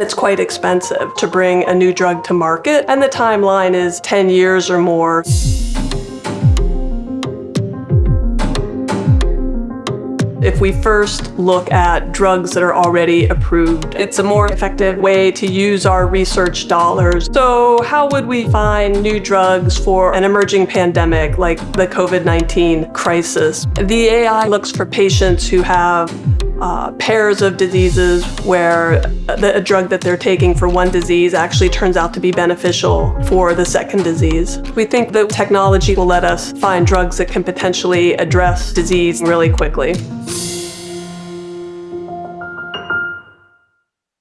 It's quite expensive to bring a new drug to market, and the timeline is 10 years or more. If we first look at drugs that are already approved, it's a more effective way to use our research dollars. So how would we find new drugs for an emerging pandemic like the COVID-19 crisis? The AI looks for patients who have uh, pairs of diseases where the drug that they're taking for one disease actually turns out to be beneficial for the second disease. We think that technology will let us find drugs that can potentially address disease really quickly.